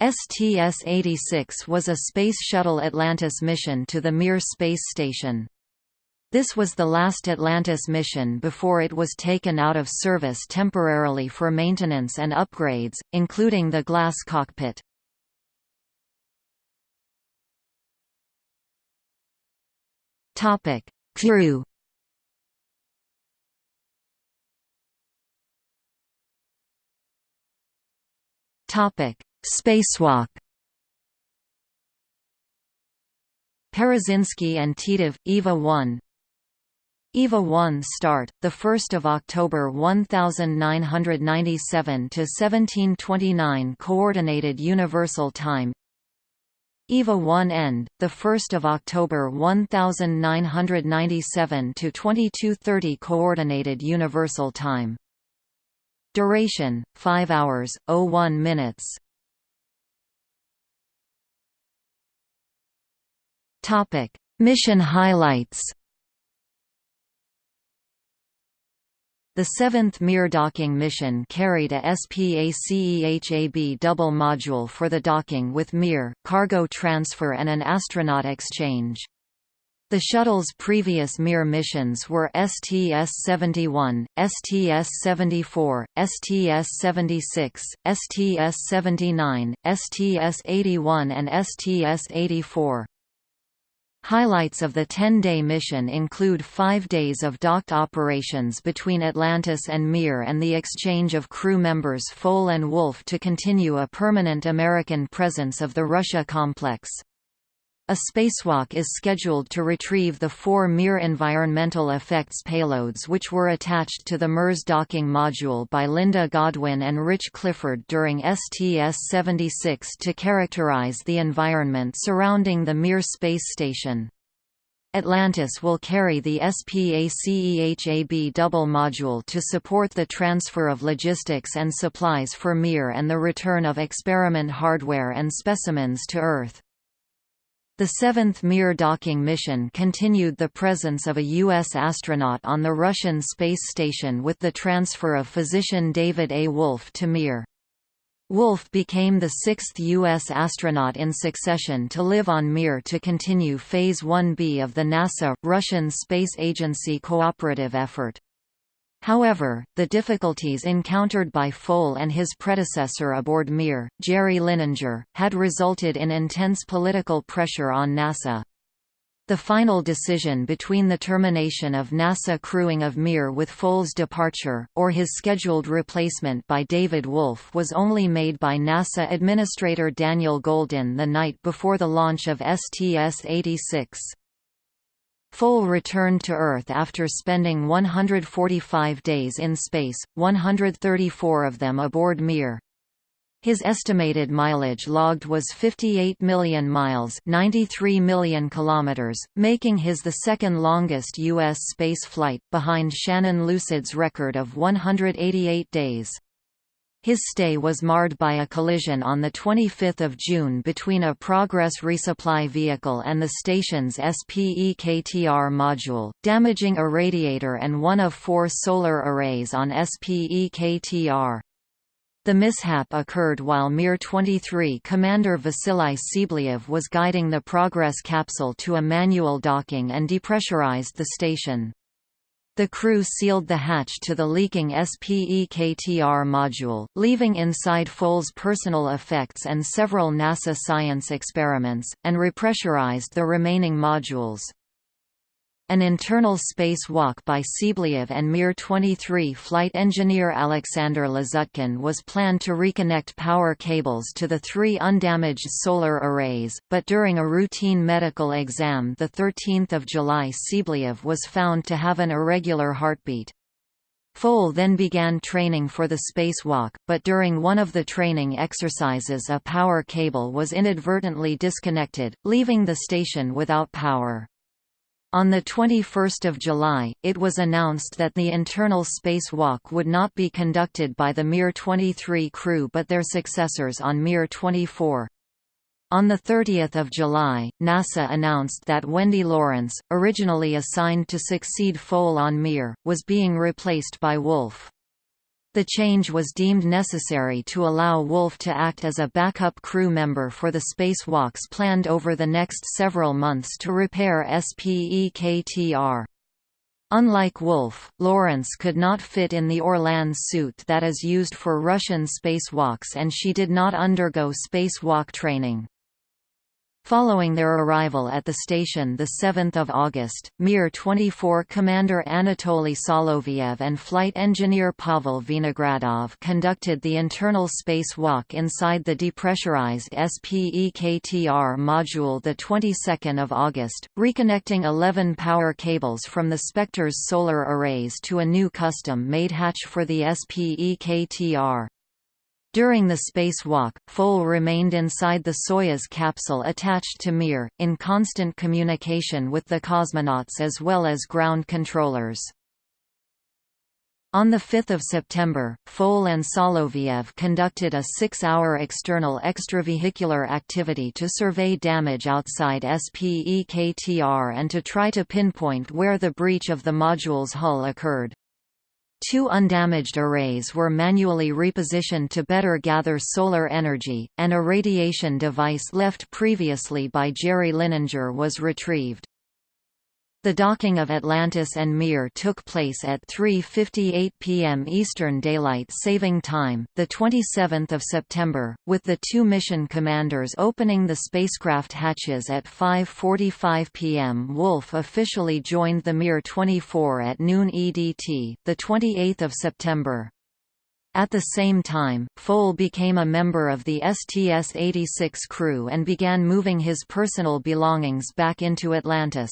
STS-86 was a Space Shuttle Atlantis mission to the Mir space station. This was the last Atlantis mission before it was taken out of service temporarily for maintenance and upgrades, including the glass cockpit. Topic: Crew Topic Spacewalk. Parazynski and Titov, EVA 1 EVA 1 start, 1 October 1997 to 1729 Coordinated Universal Time. EVA 1 end, 1 October 1997 to 2230 Coordinated Universal Time. Duration, 5 hours, 01 minutes Topic: Mission highlights. The seventh Mir docking mission carried a SPACEHAB double module for the docking with Mir, cargo transfer and an astronaut exchange. The shuttle's previous Mir missions were STS-71, STS-74, STS-76, STS-79, STS-81 and STS-84. Highlights of the 10-day mission include five days of docked operations between Atlantis and Mir and the exchange of crew members Foale and Wolf to continue a permanent American presence of the Russia complex. A spacewalk is scheduled to retrieve the four Mir environmental effects payloads which were attached to the MERS docking module by Linda Godwin and Rich Clifford during STS-76 to characterize the environment surrounding the Mir space station. Atlantis will carry the SPACEHAB double module to support the transfer of logistics and supplies for Mir and the return of experiment hardware and specimens to Earth. The seventh Mir docking mission continued the presence of a U.S. astronaut on the Russian space station with the transfer of physician David A. Wolf to Mir. Wolf became the sixth U.S. astronaut in succession to live on Mir to continue Phase 1B of the NASA-Russian Space Agency cooperative effort. However, the difficulties encountered by Foale and his predecessor aboard Mir, Jerry Linenger, had resulted in intense political pressure on NASA. The final decision between the termination of NASA crewing of Mir with Foale's departure, or his scheduled replacement by David Wolf was only made by NASA Administrator Daniel Goldin the night before the launch of STS-86. Foale returned to Earth after spending 145 days in space, 134 of them aboard Mir. His estimated mileage logged was 58 million miles 93 million kilometers, making his the second longest U.S. space flight, behind Shannon Lucid's record of 188 days. His stay was marred by a collision on 25 June between a Progress resupply vehicle and the station's SPEKTR module, damaging a radiator and one of four solar arrays on SPEKTR. The mishap occurred while Mir-23 commander Vasily Tsibliev was guiding the Progress capsule to a manual docking and depressurized the station. The crew sealed the hatch to the leaking SPEKTR module, leaving inside Foale's personal effects and several NASA science experiments, and repressurized the remaining modules. An internal space walk by Tsibliev and Mir-23 flight engineer Alexander Lazutkin was planned to reconnect power cables to the three undamaged solar arrays, but during a routine medical exam 13 July Tsibliev was found to have an irregular heartbeat. Foale then began training for the spacewalk, but during one of the training exercises a power cable was inadvertently disconnected, leaving the station without power. On 21 July, it was announced that the internal spacewalk would not be conducted by the Mir-23 crew but their successors on Mir-24. On 30 July, NASA announced that Wendy Lawrence, originally assigned to succeed Foale on Mir, was being replaced by Wolf. The change was deemed necessary to allow Wolf to act as a backup crew member for the spacewalks planned over the next several months to repair SPEKTR. Unlike Wolf, Lawrence could not fit in the Orlan suit that is used for Russian spacewalks and she did not undergo spacewalk training. Following their arrival at the station 7 August, Mir-24 commander Anatoly Soloviev and flight engineer Pavel Vinogradov conducted the internal spacewalk inside the depressurized SPEKTR module the 22nd of August, reconnecting 11 power cables from the SPEKTR's solar arrays to a new custom-made hatch for the SPEKTR. During the spacewalk, Foale remained inside the Soyuz capsule attached to Mir, in constant communication with the cosmonauts as well as ground controllers. On 5 September, Foale and Soloviev conducted a six-hour external extravehicular activity to survey damage outside SPEKTR and to try to pinpoint where the breach of the module's hull occurred. Two undamaged arrays were manually repositioned to better gather solar energy, and a radiation device left previously by Jerry Linenger was retrieved. The docking of Atlantis and Mir took place at 3:58 p.m. Eastern Daylight Saving Time, the 27th of September, with the two mission commanders opening the spacecraft hatches at 5:45 p.m. Wolf officially joined the Mir 24 at noon EDT, the 28th of September. At the same time, Foale became a member of the STS-86 crew and began moving his personal belongings back into Atlantis.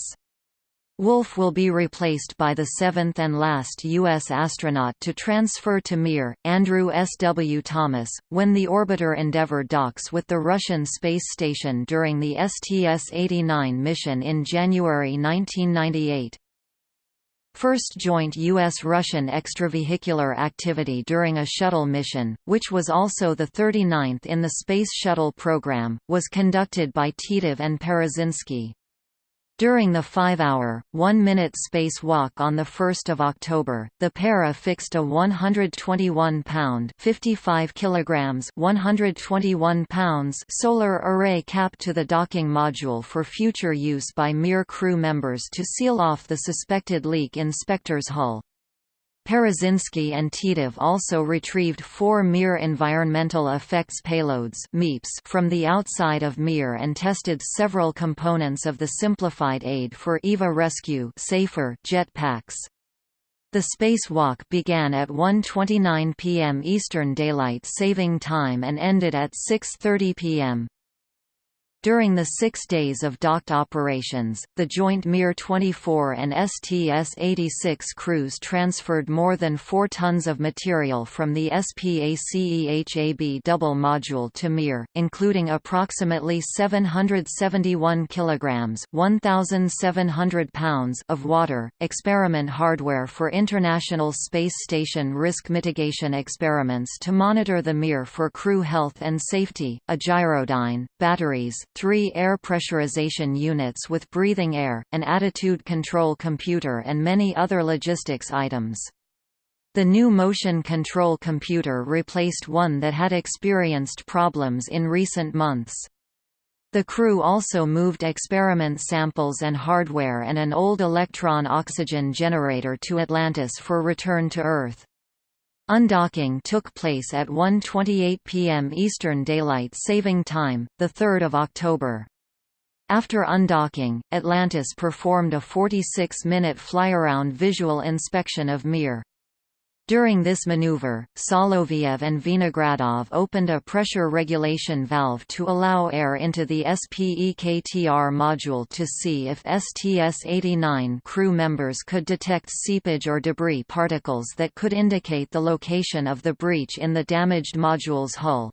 Wolf will be replaced by the seventh and last U.S. astronaut to transfer to Mir, Andrew S. W. Thomas, when the orbiter Endeavour docks with the Russian space station during the STS-89 mission in January 1998. First joint U.S.-Russian extravehicular activity during a shuttle mission, which was also the 39th in the Space Shuttle program, was conducted by Titov and Parazynski. During the five-hour, one-minute space walk on 1 October, the pair affixed a 121-pound 55 kilograms 121 pounds solar array cap to the docking module for future use by Mir crew members to seal off the suspected leak in SPEKTR's hull. Parazynski and Titov also retrieved four Mir Environmental Effects Payloads from the outside of Mir and tested several components of the simplified aid for EVA rescue safer jet packs. The spacewalk began at 1.29 p.m. Eastern Daylight Saving Time and ended at 6.30 p.m. During the six days of docked operations, the joint Mir-24 and STS-86 crews transferred more than 4 tons of material from the SPACEHAB double module to Mir, including approximately 771 kilograms (1,700 pounds) of water, experiment hardware for International Space Station risk mitigation experiments to monitor the Mir for crew health and safety, a gyrodyne, batteries, three air pressurization units with breathing air, an attitude control computer and many other logistics items. The new motion control computer replaced one that had experienced problems in recent months. The crew also moved experiment samples and hardware and an old electron oxygen generator to Atlantis for return to Earth. Undocking took place at 1.28 p.m. Eastern Daylight Saving Time, 3 October. After undocking, Atlantis performed a 46-minute flyaround visual inspection of Mir. During this maneuver, Soloviev and Vinogradov opened a pressure regulation valve to allow air into the SPEKTR module to see if STS-89 crew members could detect seepage or debris particles that could indicate the location of the breach in the damaged module's hull.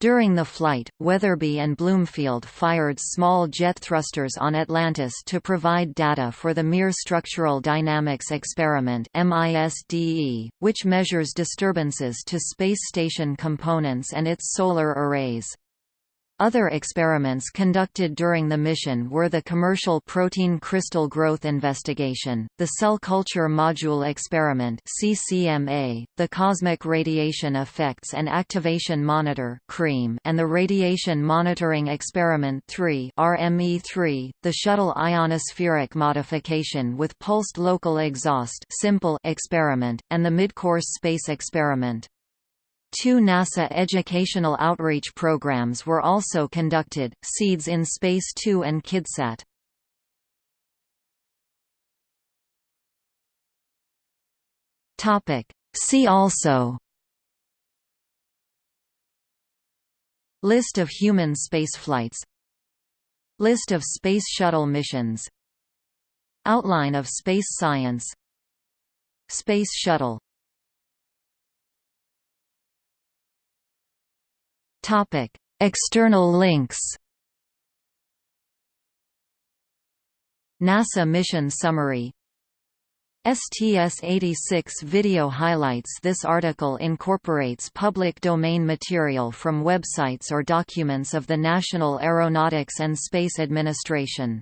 During the flight, Wetherbee and Bloomfield fired small jet thrusters on Atlantis to provide data for the Mir Structural Dynamics Experiment which measures disturbances to space station components and its solar arrays. Other experiments conducted during the mission were the Commercial Protein Crystal Growth Investigation, the Cell Culture Module Experiment CCMA, the Cosmic Radiation Effects and Activation Monitor (CREAM), and the Radiation Monitoring Experiment 3 RME3, the Shuttle Ionospheric Modification with Pulsed Local Exhaust simple experiment, and the Midcourse Space Experiment. Two NASA educational outreach programs were also conducted, Seeds in Space 2 and KidSat. See also List of human spaceflights List of Space Shuttle missions Outline of space science Space Shuttle Topic: External links. NASA mission summary STS-86 video highlights This article incorporates public domain material from websites or documents of the National Aeronautics and Space Administration.